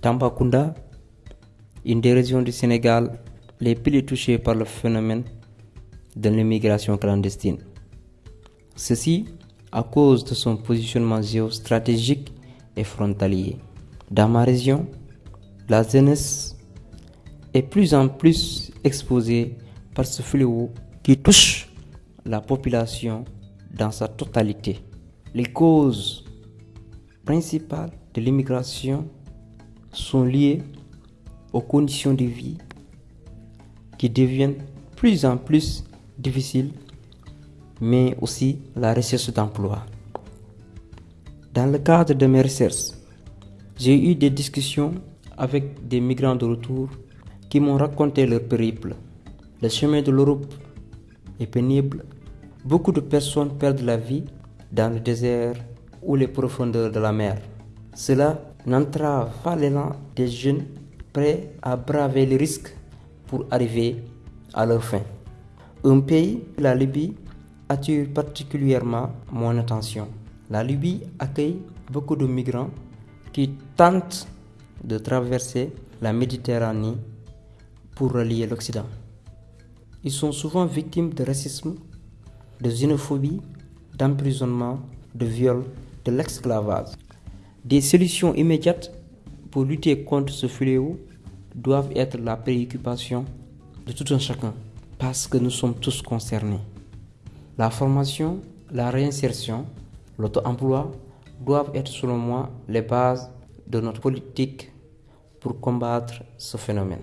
Tambacounda, une des régions du Sénégal les plus touchées par le phénomène de l'immigration clandestine. Ceci à cause de son positionnement géostratégique et frontalier. Dans ma région, la jeunesse est plus en plus exposée par ce fléau qui touche la population dans sa totalité. Les causes principales de l'immigration sont liées aux conditions de vie qui deviennent plus en plus difficiles, mais aussi la recherche d'emploi. Dans le cadre de mes recherches, j'ai eu des discussions avec des migrants de retour qui m'ont raconté leur périple. Le chemin de l'Europe est pénible. Beaucoup de personnes perdent la vie dans le désert ou les profondeurs de la mer. Cela n'entrave pas l'élan des jeunes prêts à braver les risques pour arriver à leur fin. Un pays, la Libye, attire particulièrement mon attention. La Libye accueille beaucoup de migrants qui tentent de traverser la Méditerranée pour relier l'Occident. Ils sont souvent victimes de racisme, de xénophobie, d'emprisonnement, de viol, de l'esclavage. Des solutions immédiates pour lutter contre ce fléau doivent être la préoccupation de tout un chacun, parce que nous sommes tous concernés. La formation, la réinsertion, l'auto-emploi doivent être selon moi les bases de notre politique pour combattre ce phénomène.